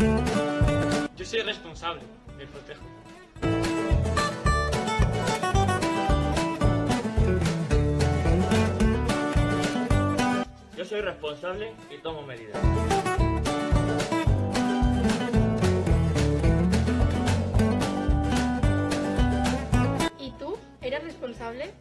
Yo soy responsable, me protejo. Yo soy responsable y tomo medidas. ¿Y tú? ¿Eres responsable?